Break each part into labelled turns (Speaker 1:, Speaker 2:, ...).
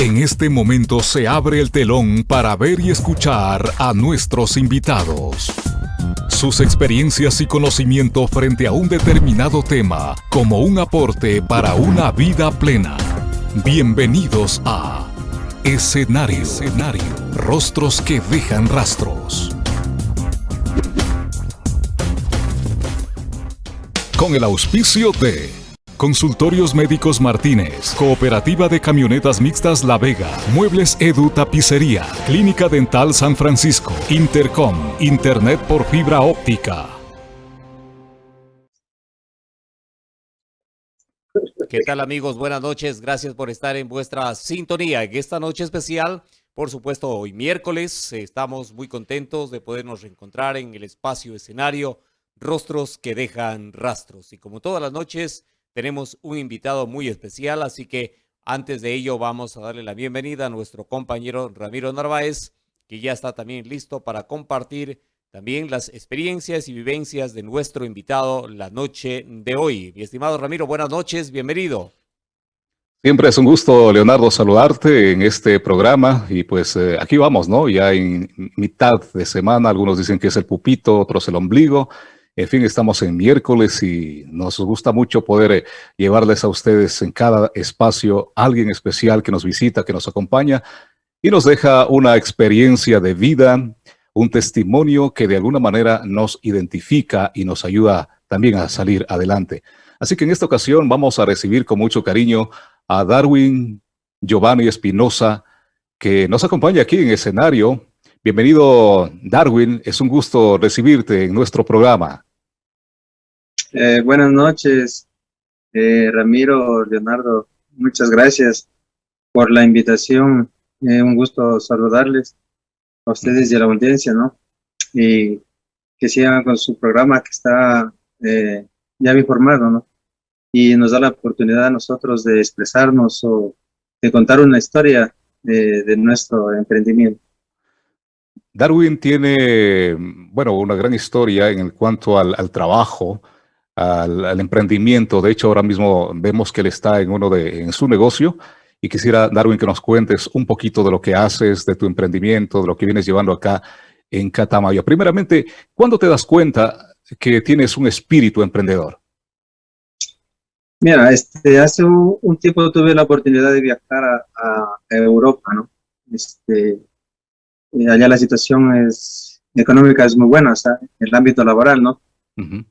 Speaker 1: En este momento se abre el telón para ver y escuchar a nuestros invitados. Sus experiencias y conocimiento frente a un determinado tema como un aporte para una vida plena. Bienvenidos a Escenario. Escenario. Rostros que dejan rastros. Con el auspicio de Consultorios Médicos Martínez, Cooperativa de Camionetas Mixtas La Vega, Muebles Edu Tapicería, Clínica Dental San Francisco, Intercom, Internet por fibra óptica.
Speaker 2: ¿Qué tal amigos? Buenas noches. Gracias por estar en vuestra sintonía. En esta noche especial, por supuesto, hoy miércoles, estamos muy contentos de podernos reencontrar en el espacio escenario Rostros que dejan rastros. Y como todas las noches, tenemos un invitado muy especial, así que antes de ello vamos a darle la bienvenida a nuestro compañero Ramiro Narváez, que ya está también listo para compartir también las experiencias y vivencias de nuestro invitado la noche de hoy. Mi estimado Ramiro, buenas noches, bienvenido.
Speaker 3: Siempre es un gusto, Leonardo, saludarte en este programa y pues eh, aquí vamos, ¿no? Ya en mitad de semana, algunos dicen que es el pupito, otros el ombligo, en fin, estamos en miércoles y nos gusta mucho poder eh, llevarles a ustedes en cada espacio alguien especial que nos visita, que nos acompaña y nos deja una experiencia de vida, un testimonio que de alguna manera nos identifica y nos ayuda también a salir adelante. Así que en esta ocasión vamos a recibir con mucho cariño a Darwin Giovanni Espinosa, que nos acompaña aquí en escenario. Bienvenido, Darwin. Es un gusto recibirte en nuestro programa.
Speaker 4: Eh, buenas noches, eh, Ramiro, Leonardo. Muchas gracias por la invitación. Eh, un gusto saludarles a ustedes y a la audiencia, ¿no? Y que sigan con su programa que está ya bien formado, ¿no? Y nos da la oportunidad a nosotros de expresarnos o de contar una historia de, nuestro emprendimiento.
Speaker 3: Darwin tiene, bueno, una gran historia en cuanto al trabajo, al, emprendimiento. De hecho, ahora mismo vemos que él está en uno de su negocio y quisiera, Darwin, que nos cuentes un poquito de lo que haces, de tu emprendimiento, de lo que vienes llevando acá en Catamayo. Primeramente, ¿cuándo te das cuenta que tienes un espíritu emprendedor?
Speaker 4: Mira, este, hace un, tiempo tuve la oportunidad de viajar a, Europa, ¿no? Este, eh, allá la situación es, económica es muy buena, o sea, el ámbito laboral, ¿no?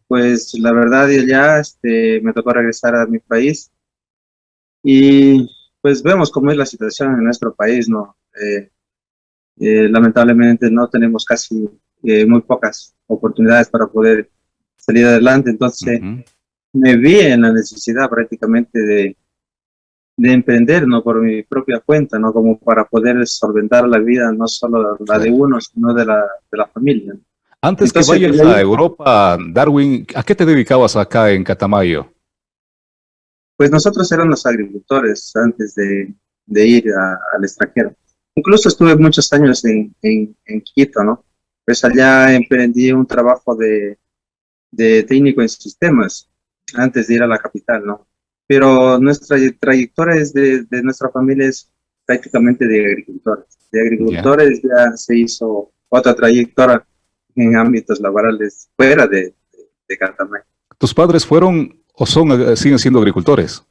Speaker 4: Pues la verdad ya este, me tocó regresar a mi país y pues vemos cómo es la situación en nuestro país, ¿no? Eh, eh, lamentablemente no tenemos casi eh, muy pocas oportunidades para poder salir adelante, entonces me vi en la necesidad prácticamente de, de emprender, ¿no? Por mi propia cuenta, ¿no? Como para poder solventar la vida, no solo la de uno, sino de la, de la familia.
Speaker 3: Antes que vayas a Europa, Darwin, ¿a qué te dedicabas acá en Catamayo?
Speaker 4: Pues nosotros éramos agricultores antes de, ir al extranjero. Incluso estuve muchos años en, Quito, ¿no? Pues allá emprendí un trabajo de, técnico en sistemas antes de ir a la capital, ¿no? Pero nuestra trayectoria es de, nuestra familia es prácticamente de agricultores. De agricultores ya se hizo otra trayectoria en ámbitos laborales fuera de, de,
Speaker 3: ¿Tus padres fueron o son, eh, siguen siendo agricultores?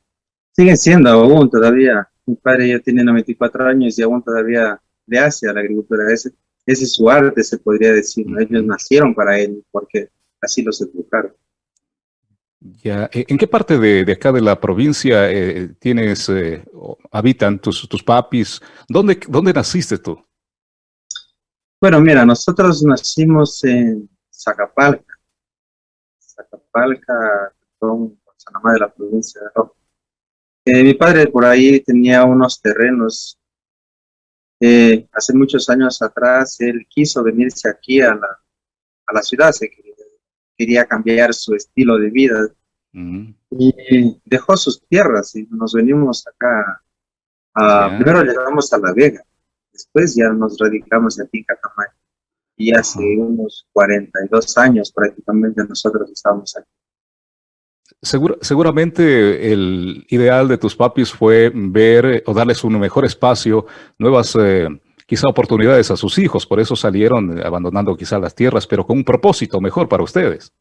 Speaker 4: Siguen siendo aún todavía. Mi padre ya tiene 94 años y aún todavía le hace a la agricultura. Ese, ese es su arte, se podría decir. Ellos nacieron para él porque así los educaron.
Speaker 3: Ya. Eh, ¿En qué parte de, de acá de la provincia eh, tienes, habitan tus, tus papis? ¿Dónde, ¿Dónde naciste tú?
Speaker 4: Bueno, mira, nosotros nacimos en Zacapalca, Zacapalca, San Sanamá de la provincia de Rojo. Eh, mi padre por ahí tenía unos terrenos. Eh, hace muchos años atrás, él quiso venirse aquí a la, a la ciudad, se quería, cambiar su estilo de vida. Y dejó sus tierras y nos venimos acá. Primero llegamos a La Vega Después ya nos radicamos aquí en Catamayo. Y hace unos 42 años prácticamente nosotros estábamos aquí.
Speaker 3: seguramente el ideal de tus papis fue ver o darles un mejor espacio, nuevas eh, quizá oportunidades a sus hijos, por eso salieron abandonando quizá las tierras, pero con un propósito mejor para ustedes.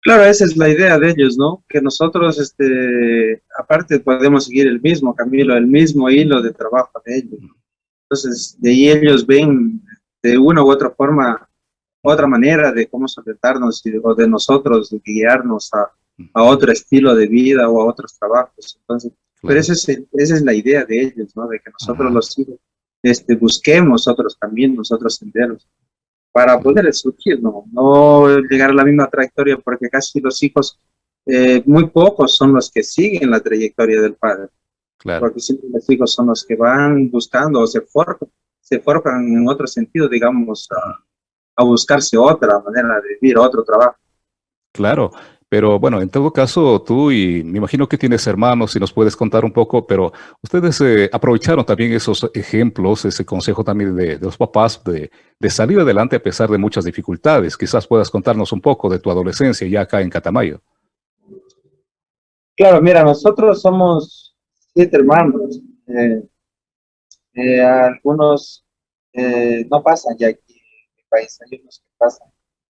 Speaker 4: Claro, esa es la idea de ellos, ¿no? Que nosotros, este, aparte, podemos seguir el mismo camino, el mismo hilo de trabajo de ellos. Entonces, de ahí ellos ven de una u otra forma otra manera de cómo solventarnos o de nosotros guiarnos a, a, otro estilo de vida o a otros trabajos. Entonces, pero esa es, esa es la idea de ellos, ¿no? De que nosotros los hijos este, busquemos otros caminos, otros senderos para poder surgir, ¿no? No llegar a la misma trayectoria porque casi los hijos, eh, muy pocos son los que siguen la trayectoria del padre. Claro. Porque siempre los hijos son los que van buscando o se forjan, se forjan en otro sentido, digamos, a, a buscarse otra manera de vivir, otro trabajo.
Speaker 3: Claro, pero bueno, en todo caso, tú y me imagino que tienes hermanos y nos puedes contar un poco, pero ustedes eh, aprovecharon también esos ejemplos, ese consejo también de, los papás de, salir adelante a pesar de muchas dificultades. Quizás puedas contarnos un poco de tu adolescencia ya acá en Catamayo.
Speaker 4: Claro, mira, nosotros somos siete hermanos. Eh, eh, algunos no pasan ya aquí país, hay unos que pasan.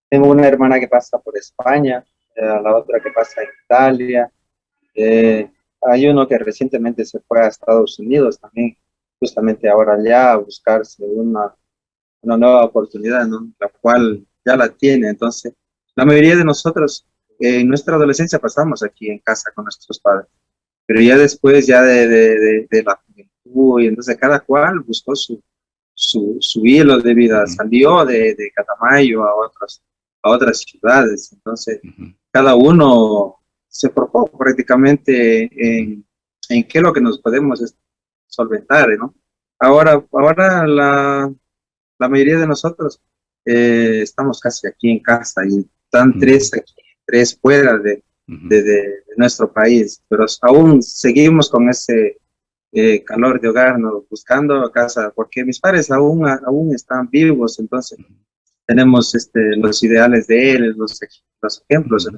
Speaker 4: Tengo una hermana que pasa por España, eh, la otra que pasa en Italia, eh, hay uno que recientemente se fue a Estados Unidos también, justamente ahora ya a buscarse una, una nueva oportunidad, ¿no? la cual ya la tiene. Entonces, la mayoría de nosotros en nuestra adolescencia pasamos aquí en casa con nuestros padres, pero ya después ya de, de, de la juventud, y entonces cada cual buscó su, su, su hilo de vida, salió de, de, Catamayo a otras, a otras ciudades, entonces cada uno se propone prácticamente en, en, qué es lo que nos podemos solventar, ¿no? Ahora, ahora la, la mayoría de nosotros eh, estamos casi aquí en casa y están tres aquí, tres fuera de, de, de, nuestro país, pero aún seguimos con ese eh, calor de hogar, ¿no? buscando casa, porque mis padres aún, aún están vivos, entonces tenemos este, los ideales de él, los, los ejemplos.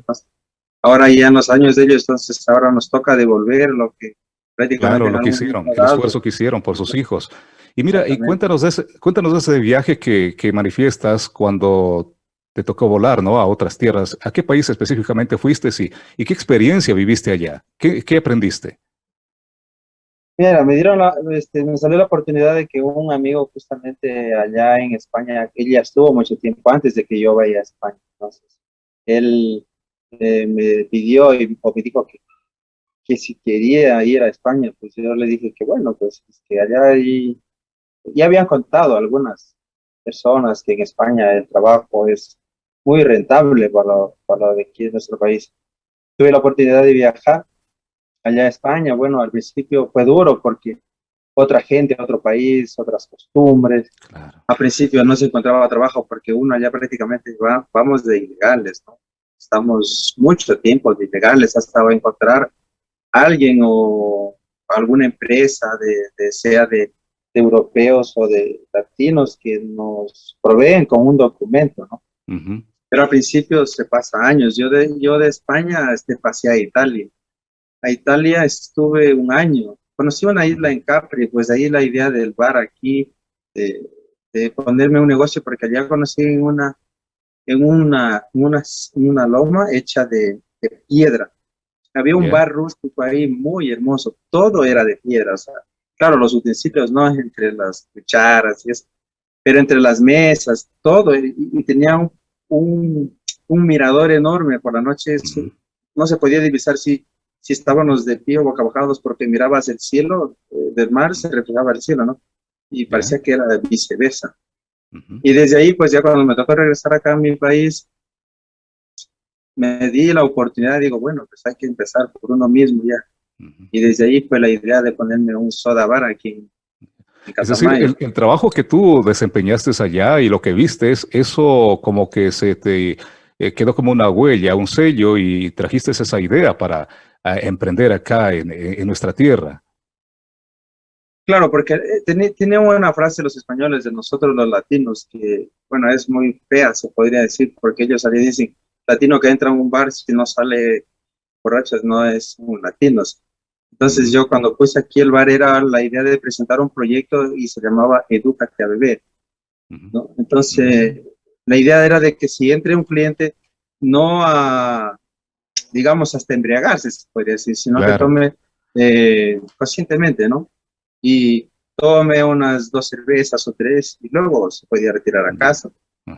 Speaker 4: ahora ya en los años de ellos, entonces ahora nos toca devolver lo que
Speaker 3: prácticamente... Claro, lo que hicieron, el esfuerzo que hicieron por sus hijos. Y mira, y cuéntanos de ese, cuéntanos de ese viaje que, que manifiestas cuando te tocó volar, ¿no? A otras tierras. ¿A qué país específicamente fuiste y, y qué experiencia viviste allá? ¿Qué, qué aprendiste?
Speaker 4: Mira, me dieron la, este, me salió la oportunidad de que un amigo justamente allá en España, él ya estuvo mucho tiempo antes de que yo vaya a España, entonces, él eh, me pidió y me dijo que, que si quería ir a España, pues yo le dije que bueno, pues que allá hay, ya habían contado algunas personas que en España el trabajo es muy rentable para para de aquí en nuestro país. Tuve la oportunidad de viajar allá a España, bueno, al principio fue duro porque otra gente, otro país, otras costumbres. Claro. Al principio no se encontraba trabajo porque uno allá prácticamente va, vamos de ilegales, ¿no? Estamos mucho tiempo de ilegales hasta encontrar alguien o alguna empresa, de, sea de, europeos o de latinos que nos proveen con un documento, ¿no? Pero al principio se pasa años. Yo de, yo de España este, pasé a Italia a Italia estuve un año. Conocí una isla en Capri, pues ahí la idea del bar aquí, de, ponerme un negocio, porque allá conocí en una, en una, una, una loma hecha de, piedra. Había un bar rústico ahí muy hermoso, todo era de piedra, o sea, claro, los utensilios no entre las cucharas y eso, pero entre las mesas, todo, y, tenía un, un, mirador enorme por la noche, no se podía divisar si si estábamos de pie o boca bajados porque mirabas el cielo eh, del mar, se reflejaba el cielo, ¿no? Y parecía que era viceversa. Y desde ahí, pues ya cuando me tocó regresar acá a mi país, me di la oportunidad, digo, bueno, pues hay que empezar por uno mismo ya. Y desde ahí fue la idea de ponerme un soda bar aquí
Speaker 3: es decir, el, trabajo que tú desempeñaste allá y lo que viste, eso como que se te eh, quedó como una huella, un sello y trajiste esa idea para a emprender acá en, nuestra tierra.
Speaker 4: Claro, porque eh, tiene, una frase los españoles de nosotros los latinos que, bueno, es muy fea, se podría decir, porque ellos ahí dicen, latino que entra en un bar, si no sale borrachos no es un latinos. Entonces yo cuando puse aquí el bar era la idea de presentar un proyecto y se llamaba Educate a Beber. ¿no? Entonces la idea era de que si entre un cliente no a, digamos, hasta embriagarse, se podría decir, sino que tome eh, conscientemente, ¿no? Y tome unas dos cervezas o tres y luego se podía retirar a casa.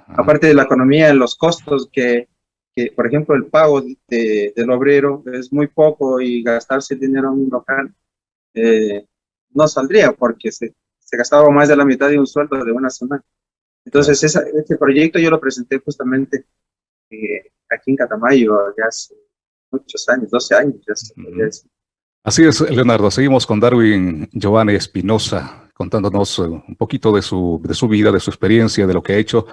Speaker 4: Aparte de la economía, los costos que, que por ejemplo, el pago de, del obrero es muy poco y gastarse dinero en un local eh, no saldría porque se, se, gastaba más de la mitad de un sueldo de una semana. Entonces, esa, este proyecto yo lo presenté justamente eh, aquí en Catamayo ya hace muchos años, 12 años. Ya,
Speaker 3: Así es, Leonardo. Seguimos con Darwin Giovanni Espinosa, contándonos eh, un poquito de su, de su vida, de su experiencia, de lo que ha hecho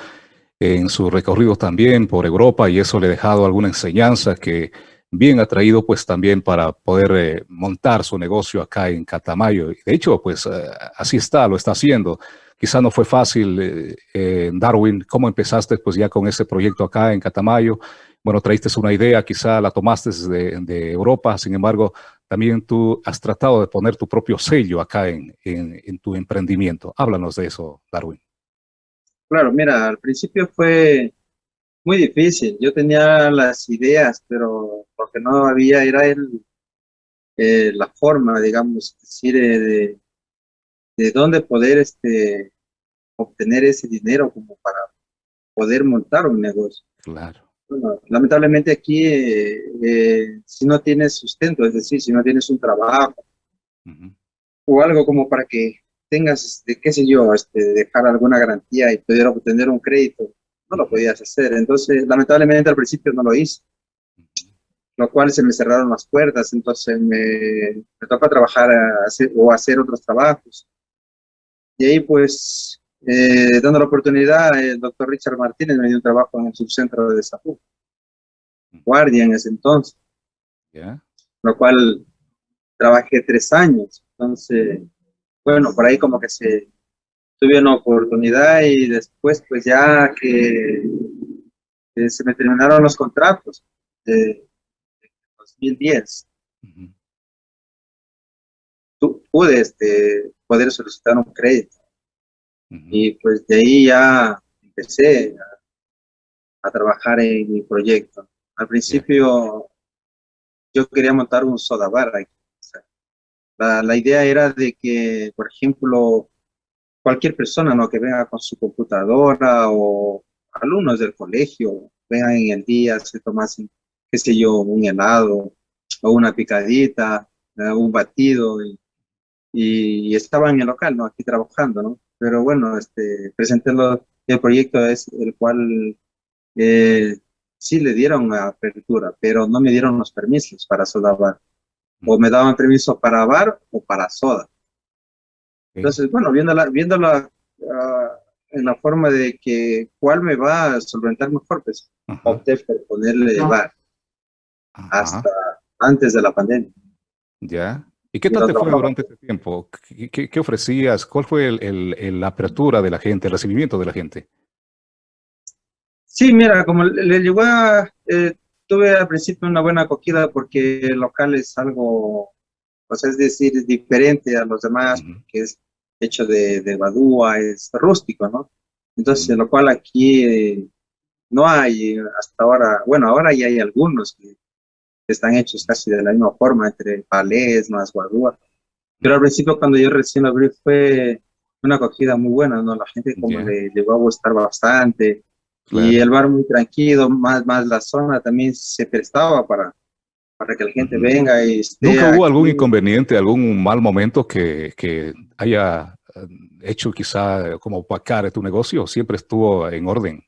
Speaker 3: en su recorrido también por Europa y eso le ha dejado alguna enseñanza que bien ha traído pues también para poder eh, montar su negocio acá en Catamayo. De hecho, pues eh, así está, lo está haciendo. Quizá no fue fácil, eh, Darwin, ¿cómo empezaste pues ya con ese proyecto acá en Catamayo? Bueno, traíste una idea, quizá la tomaste de, de Europa, sin embargo, también tú has tratado de poner tu propio sello acá en, en, en tu emprendimiento. Háblanos de eso, Darwin.
Speaker 4: Claro, mira, al principio fue muy difícil. Yo tenía las ideas, pero lo que no había era el, eh, la forma, digamos, decir, eh, de, de dónde poder este, obtener ese dinero como para poder montar un negocio.
Speaker 3: Claro.
Speaker 4: Bueno, lamentablemente aquí, eh, si no tienes sustento, es decir, si no tienes un trabajo o algo como para que tengas, este, qué sé yo, este, dejar alguna garantía y poder obtener un crédito, no lo podías hacer. Entonces, lamentablemente al principio no lo hice, lo cual se me cerraron las puertas, entonces me, me toca trabajar o hacer otros trabajos. Y ahí pues, eh, dando la oportunidad, el doctor Richard Martínez me dio un trabajo en el subcentro de salud, guardia en ese entonces, lo cual trabajé tres años, entonces bueno, por ahí como que se tuve una oportunidad y después pues ya que, se me terminaron los contratos de, 2010. pude este, poder solicitar un crédito. Y pues de ahí ya empecé a, trabajar en mi proyecto. Al principio yo quería montar un soda bar aquí la, idea era de que, por ejemplo, cualquier persona ¿no? que venga con su computadora o alumnos del colegio, vengan en el día, se tomasen, qué sé yo, un helado o una picadita, eh, un batido y, y, estaba en el local, ¿no? Aquí trabajando, ¿no? Pero bueno, este, presenté el proyecto es el cual eh, sí le dieron apertura, pero no me dieron los permisos para soldar o me daban permiso para bar o para soda. Entonces, bueno, viéndola, viéndola uh, en la forma de que cuál me va a solventar mejor, pues opté por ponerle bar hasta antes de la pandemia.
Speaker 3: Ya. ¿Y qué tal te fue durante ese tiempo? ¿Qué, qué, ofrecías? ¿Cuál fue el, el, la apertura de la gente, el recibimiento de la gente?
Speaker 4: Sí, mira, como le, llegó a, eh, tuve al principio una buena acogida porque el local es algo, pues es decir, diferente a los demás, que es hecho de, de badúa, es rústico, ¿no? Entonces, lo cual aquí eh, no hay hasta ahora, bueno, ahora ya hay algunos que están hechos casi de la misma forma, entre palés más badúa. Pero al principio, cuando yo recién lo abrí, fue una acogida muy buena, ¿no? La gente como le llegó a gustar bastante, y el bar muy tranquilo, más, más la zona también se prestaba para, para que la gente venga y
Speaker 3: ¿Nunca hubo algún inconveniente, algún mal momento que, que haya eh, hecho quizá como opacar tu negocio? ¿Siempre estuvo en orden?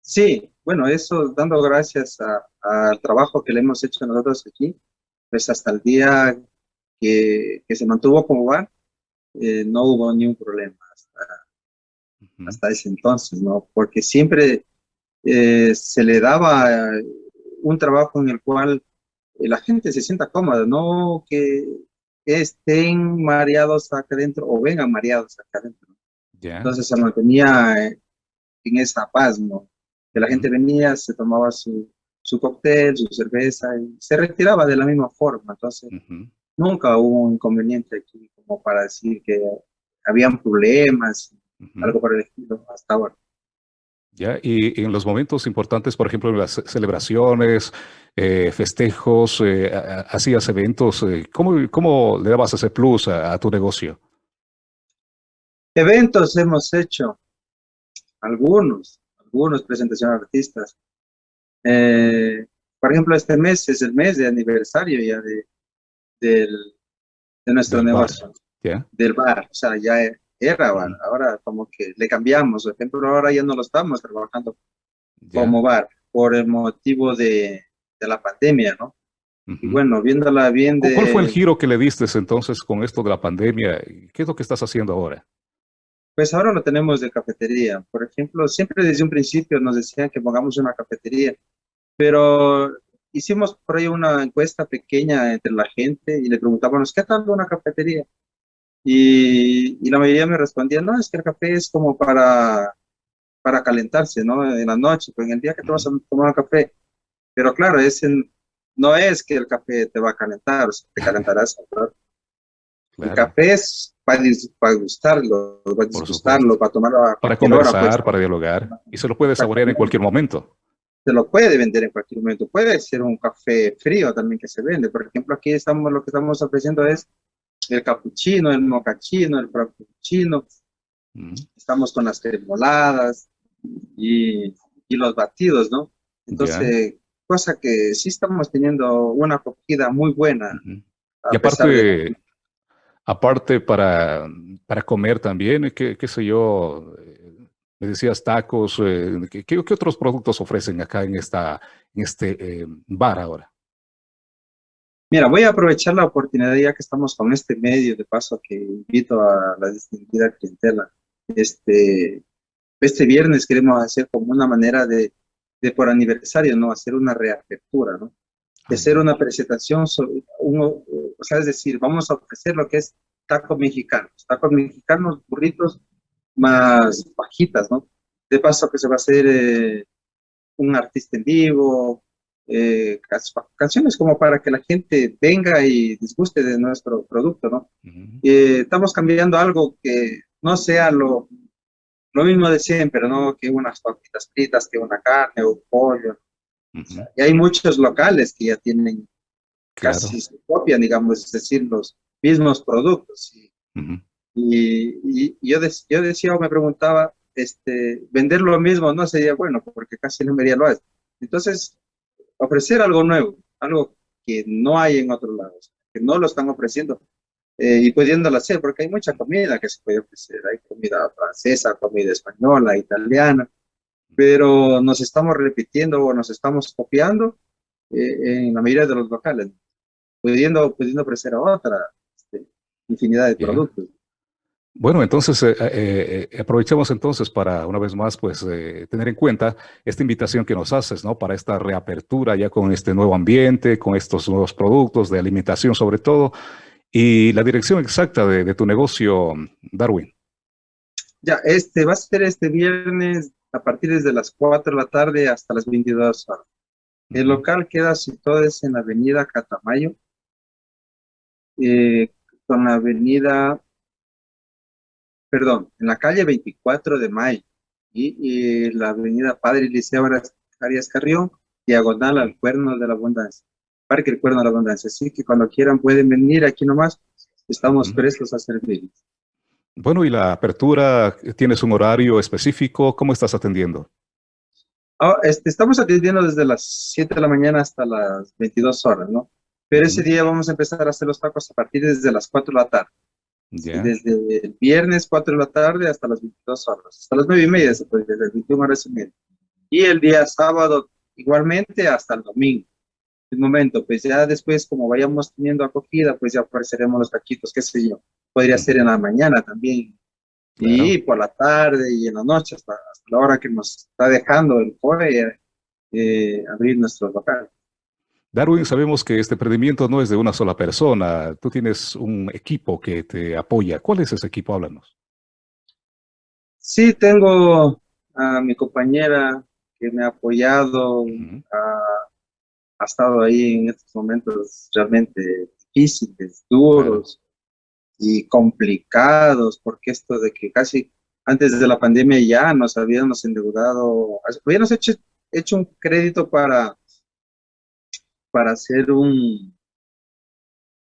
Speaker 4: Sí, bueno, eso dando gracias al trabajo que le hemos hecho nosotros aquí, pues hasta el día que, que se mantuvo como bar, eh, no hubo ni un problema hasta ese entonces, ¿no? Porque siempre eh, se le daba un trabajo en el cual la gente se sienta cómoda, no que estén mareados acá adentro o vengan mareados acá adentro. Entonces se mantenía en esa paz, ¿no? Que la gente venía, se tomaba su, su cóctel, su cerveza, y se retiraba de la misma forma. Entonces, nunca hubo un inconveniente aquí como para decir que habían problemas, algo por el estilo, hasta ahora.
Speaker 3: Ya, y en los momentos importantes, por ejemplo, en las celebraciones, eh, festejos, eh, hacías eventos, eh, ¿cómo, ¿cómo, le dabas ese plus a, tu negocio?
Speaker 4: Eventos hemos hecho, algunos, algunos presentaciones de artistas. por ejemplo, este mes es el mes de aniversario ya de, del, de nuestro negocio, del bar, o sea, ya era ahora como que le cambiamos, por ejemplo, ahora ya no lo estamos trabajando como bar por el motivo de, de la pandemia, ¿no? Y bueno, viéndola bien de...
Speaker 3: ¿Cuál fue el giro que le diste entonces con esto de la pandemia? ¿Qué es lo que estás haciendo ahora?
Speaker 4: Pues ahora lo tenemos de cafetería. Por ejemplo, siempre desde un principio nos decían que pongamos una cafetería, pero hicimos por ahí una encuesta pequeña entre la gente y le preguntábamos, ¿qué tal una cafetería? Y, la mayoría me respondía, no, es que el café es como para, para calentarse, ¿no? En la noche, pues en el día que te vas a tomar café. Pero claro, no es que el café te va a calentar, o sea, te calentarás. El café es para, para gustarlo, para disgustarlo, para tomarlo
Speaker 3: Para conversar, pues. para dialogar. Y se lo puede saborear en cualquier momento.
Speaker 4: Se lo puede vender en cualquier momento. Puede ser un café frío también que se vende. Por ejemplo, aquí estamos, lo que estamos ofreciendo es el capuchino, el mocachino, el frappuccino. Mm. Estamos con las cremoladas y, y, los batidos, ¿no? Entonces, cosa que sí estamos teniendo una acogida muy buena.
Speaker 3: Y aparte, aparte para, para comer también, qué, qué sé yo, eh, me decías tacos, eh, ¿qué, ¿qué, otros productos ofrecen acá en, esta, este eh, bar ahora?
Speaker 4: Mira, voy a aprovechar la oportunidad ya que estamos con este medio de paso que invito a la distinguida clientela. Este, este viernes queremos hacer como una manera de, de por aniversario, ¿no? Hacer una reapertura, ¿no? De hacer una presentación sobre, uno, o sea, es decir, vamos a ofrecer lo que es tacos mexicanos, tacos mexicanos, burritos más bajitas, ¿no? De paso que se va a hacer eh, un artista en vivo, eh, canciones como para que la gente venga y disguste de nuestro producto, ¿no? Eh, estamos cambiando algo que no sea lo, lo mismo de siempre, ¿no? Que unas papitas fritas, que una carne o pollo. Y hay muchos locales que ya tienen casi su copia, digamos, es decir, los mismos productos. Y, yo, yo decía o me preguntaba, este, vender lo mismo no sería bueno, porque casi la mayoría lo hace. Entonces, ofrecer algo nuevo, algo que no hay en otros lados, que no lo están ofreciendo eh, y pudiéndolo hacer, porque hay mucha comida que se puede ofrecer, hay comida francesa, comida española, italiana, pero nos estamos repitiendo o nos estamos copiando eh, en la mayoría de los locales, pudiendo, pudiendo ofrecer a otra este, infinidad de productos.
Speaker 3: Bueno, entonces eh, eh, eh, aprovechemos entonces para una vez más pues tener en cuenta esta invitación que nos haces, ¿no? Para esta reapertura ya con este nuevo ambiente, con estos nuevos productos de alimentación sobre todo y la dirección exacta de, tu negocio, Darwin.
Speaker 4: Ya, este va a ser este viernes a partir de las 4 de la tarde hasta las 22 horas. El local queda situado en la avenida Catamayo, con la avenida perdón, en la calle 24 de Mayo y, la avenida Padre Liceo Arias Carrión, diagonal al Cuerno de la Abundancia, Parque El Cuerno de la Abundancia. Así que cuando quieran pueden venir aquí nomás, estamos prestos a servirles.
Speaker 3: Bueno, y la apertura, ¿tienes un horario específico? ¿Cómo estás atendiendo?
Speaker 4: Oh, este, estamos atendiendo desde las 7 de la mañana hasta las 22 horas, ¿no? Pero ese día vamos a empezar a hacer los tacos a partir desde las 4 de la tarde. Desde el viernes 4 de la tarde hasta las 22 horas, hasta las 9 y media, desde las 21 horas y media. Y el día sábado igualmente hasta el domingo. El momento, pues ya después, como vayamos teniendo acogida, pues ya ofreceremos los taquitos, qué sé yo. Podría ser en la mañana también. Y por la tarde y en la noche, hasta, la hora que nos está dejando el COE, eh, abrir nuestro local.
Speaker 3: Darwin, sabemos que este emprendimiento no es de una sola persona. Tú tienes un equipo que te apoya. ¿Cuál es ese equipo? Háblanos.
Speaker 4: Sí, tengo a mi compañera que me ha apoyado, a ha estado ahí en estos momentos realmente difíciles, duros y complicados, porque esto de que casi antes de la pandemia ya nos habíamos endeudado, habíamos hecho, hecho un crédito para, para hacer un,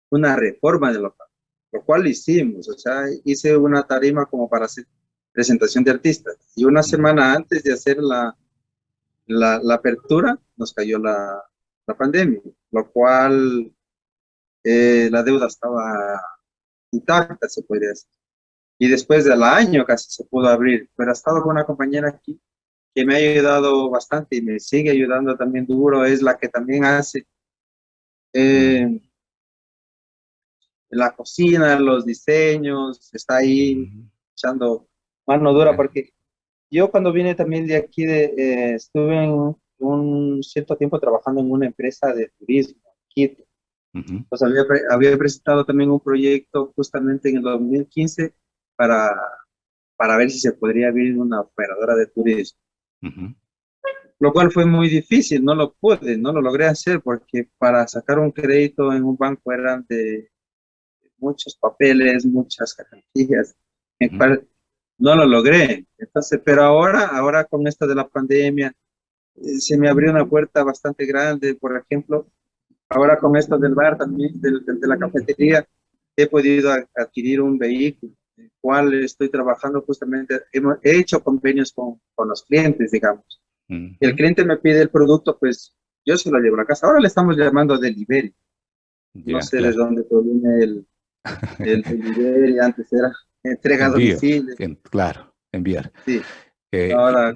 Speaker 4: una reforma de local, lo cual hicimos, o sea, hice una tarima como para hacer presentación de artistas, y una semana antes de hacer la, la, la apertura, nos cayó la, la pandemia, lo cual eh, la deuda estaba intacta, se podría decir. Y después del año casi se pudo abrir, pero ha estado con una compañera aquí que me ha ayudado bastante y me sigue ayudando también duro, es la que también hace eh, la cocina, los diseños, está ahí echando mano dura, porque yo cuando vine también de aquí, de, eh, estuve en un cierto tiempo trabajando en una empresa de turismo, Quito. Pues había, había, presentado también un proyecto justamente en el 2015 para, para ver si se podría abrir una operadora de turismo. Lo cual fue muy difícil, no lo pude, no lo logré hacer porque para sacar un crédito en un banco eran de muchos papeles, muchas garantías, en cual no lo logré. Entonces, pero ahora, ahora con esto de la pandemia, eh, se me abrió una puerta bastante grande, por ejemplo, ahora con esto del bar también, de, la cafetería, he podido adquirir un vehículo, el cual estoy trabajando justamente, he hecho convenios con, con los clientes, digamos. El cliente me pide el producto, pues yo se lo llevo a la casa. Ahora le estamos llamando delivery. no sé de dónde proviene el, el delivery, antes era entrega a domicilio.
Speaker 3: claro, enviar. Sí. Eh, ahora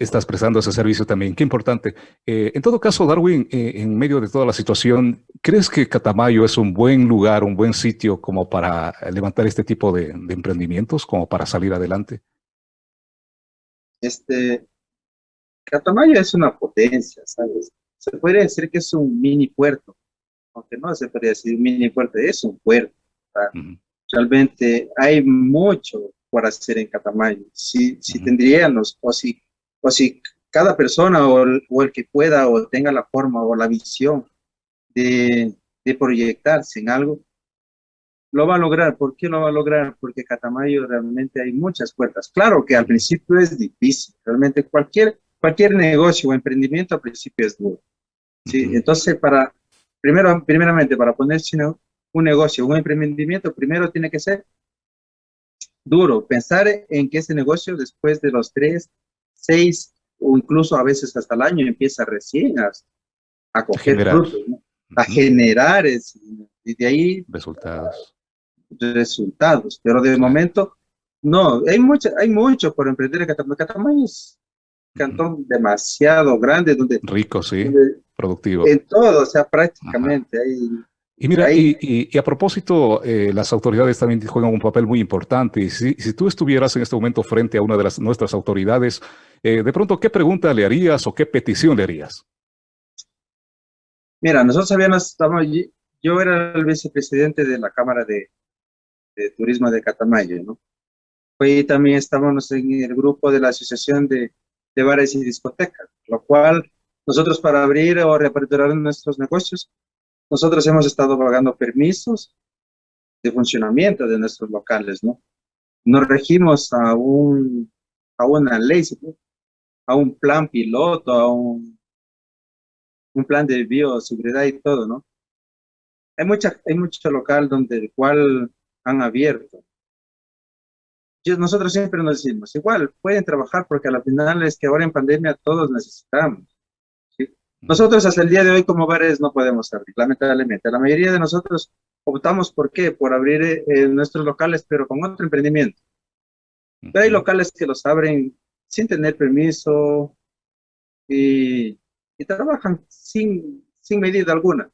Speaker 3: estás prestando ese servicio también. Qué importante. Eh, en todo caso, Darwin, eh, en medio de toda la situación, ¿crees que Catamayo es un buen lugar, un buen sitio como para levantar este tipo de, emprendimientos, como para salir adelante?
Speaker 4: Este, Catamayo es una potencia, ¿sabes? Se podría decir que es un mini puerto, aunque no se podría decir un mini puerto, es un puerto. Realmente hay mucho por hacer en Catamayo. Si, si tendríamos, o si o si cada persona o el, que pueda o tenga la forma o la visión de, proyectarse en algo, lo va a lograr. ¿Por qué lo va a lograr? Porque Catamayo realmente hay muchas puertas. Claro que al principio es difícil, realmente cualquier, cualquier negocio o emprendimiento al principio es duro. ¿sí? Entonces, para, primero, primeramente, para ponerse un negocio, un emprendimiento, primero tiene que ser duro. Pensar en que ese negocio después de los tres, seis o incluso a veces hasta el año empieza recién a, a coger frutos, a generar y de ahí
Speaker 3: resultados.
Speaker 4: Resultados, pero de momento no, hay mucho, hay mucho por emprender en Catamayo. Catamayo es un cantón demasiado grande donde
Speaker 3: rico, sí, productivo.
Speaker 4: En todo, o sea, prácticamente hay
Speaker 3: y mira, y, a propósito, eh, las autoridades también juegan un papel muy importante. Y si, si, tú estuvieras en este momento frente a una de las, nuestras autoridades, eh, de pronto, ¿qué pregunta le harías o qué petición le harías?
Speaker 4: Mira, nosotros habíamos, yo era el vicepresidente de la Cámara de, Turismo de Catamayo, ¿no? Hoy también estábamos en el grupo de la Asociación de, de Bares y Discotecas, lo cual nosotros para abrir o reaperturar nuestros negocios nosotros hemos estado pagando permisos de funcionamiento de nuestros locales, ¿no? Nos regimos a, un, a una ley, a un plan piloto, a un, un plan de bioseguridad y todo, ¿no? Hay, mucha, hay mucho local donde el cual han abierto. nosotros siempre nos decimos, igual, pueden trabajar porque a la final es que ahora en pandemia todos necesitamos. Nosotros hasta el día de hoy como bares no podemos abrir, lamentablemente. La mayoría de nosotros optamos por qué, por abrir eh, nuestros locales, pero con otro emprendimiento. Pero hay locales que los abren sin tener permiso y, trabajan sin, sin medida alguna.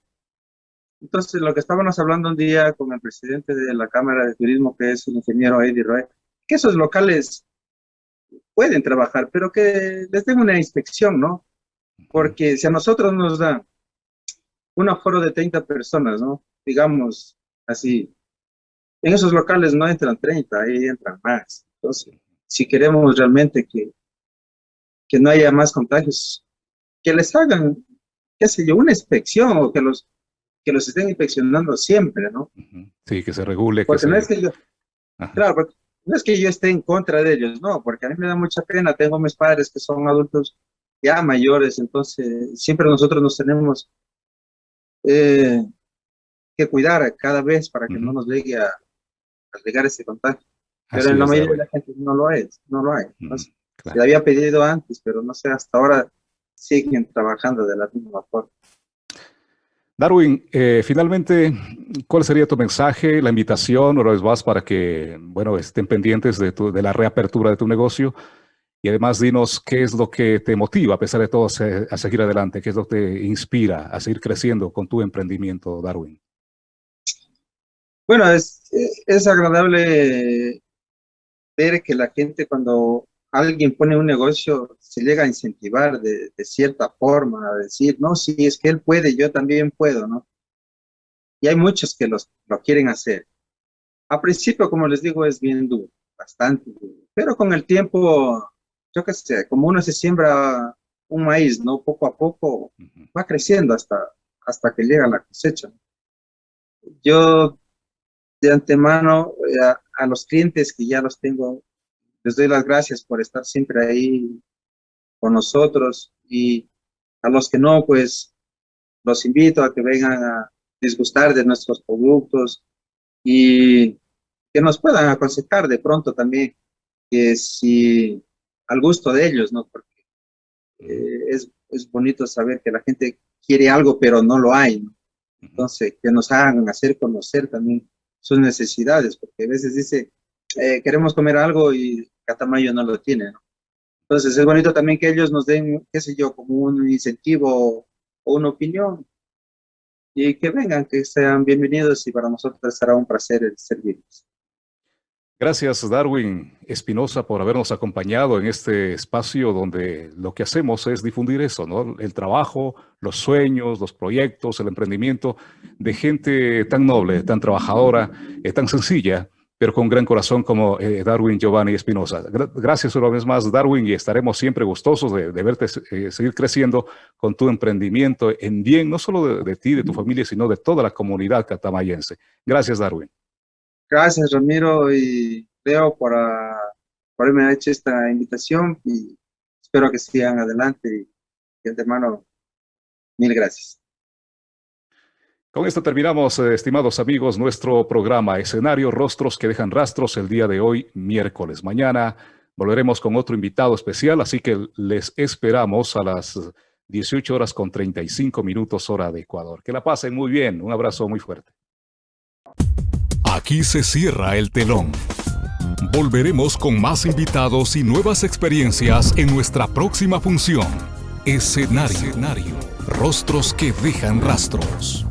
Speaker 4: Entonces, lo que estábamos hablando un día con el presidente de la Cámara de Turismo, que es el ingeniero Eddie Roy, que esos locales pueden trabajar, pero que les den una inspección, ¿no? Porque si a nosotros nos da un aforo de 30 personas, ¿no? Digamos así, en esos locales no entran 30, ahí entran más. Entonces, si queremos realmente que, que no haya más contagios, que les hagan qué sé yo, una inspección o que los, que los estén inspeccionando siempre, ¿no?
Speaker 3: Sí, que se regule.
Speaker 4: Porque no es que yo, claro, no es que yo esté en contra de ellos, no, porque a mí me da mucha pena, tengo mis padres que son adultos ya mayores, entonces siempre nosotros nos tenemos eh, que cuidar cada vez para que no nos llegue a, llegar ese contagio. Pero en la mayoría de la gente no lo es, no lo hay. Se había pedido antes, pero no sé, hasta ahora siguen trabajando de la misma forma.
Speaker 3: Darwin, eh, finalmente, ¿cuál sería tu mensaje, la invitación, una vez más, para que, bueno, estén pendientes de, de la reapertura de tu negocio? Y además, dinos qué es lo que te motiva, a pesar de todo, a seguir adelante, qué es lo que te inspira a seguir creciendo con tu emprendimiento, Darwin.
Speaker 4: Bueno, es, es agradable ver que la gente cuando alguien pone un negocio se llega a incentivar de, cierta forma, a decir, no, si es que él puede, yo también puedo, ¿no? Y hay muchos que los, lo quieren hacer. A principio, como les digo, es bien duro, bastante duro. Pero con el tiempo, yo qué sé, como uno se siembra un maíz, ¿no? Poco a poco va creciendo hasta, hasta que llega la cosecha. Yo de antemano eh, a, los clientes que ya los tengo, les doy las gracias por estar siempre ahí con nosotros y a los que no, pues los invito a que vengan a disgustar de nuestros productos y que nos puedan aconsejar de pronto también que si al gusto de ellos, ¿no? Porque eh, es, es bonito saber que la gente quiere algo pero no lo hay, ¿no? Entonces, que nos hagan hacer conocer también sus necesidades, porque a veces dice, eh, queremos comer algo y Catamayo no lo tiene, ¿no? Entonces es bonito también que ellos nos den, qué sé yo, como un incentivo o una opinión y que vengan, que sean bienvenidos y para nosotros será un placer servirles.
Speaker 3: Gracias, Darwin Espinosa, por habernos acompañado en este espacio donde lo que hacemos es difundir eso, ¿no? El trabajo, los sueños, los proyectos, el emprendimiento de gente tan noble, tan trabajadora, eh, tan sencilla, pero con gran corazón como eh, Darwin Giovanni Espinosa. gracias una vez más, Darwin, y estaremos siempre gustosos de, verte eh, seguir creciendo con tu emprendimiento en bien, no solo de, de ti, de tu familia, sino de toda la comunidad catamayense. Gracias, Darwin.
Speaker 4: Gracias, Ramiro y Leo, por, por haberme hecho esta invitación y espero que sigan adelante. Y de antemano, mil gracias.
Speaker 3: Con esto terminamos, eh, estimados amigos, nuestro programa Escenario Rostros que dejan rastros el día de hoy, miércoles. Mañana volveremos con otro invitado especial, así que les esperamos a las 18 horas con 35 minutos hora de Ecuador. Que la pasen muy bien. Un abrazo muy fuerte.
Speaker 1: Aquí se cierra el telón. Volveremos con más invitados y nuevas experiencias en nuestra próxima función. Escenario. Escenario. Rostros que dejan rastros.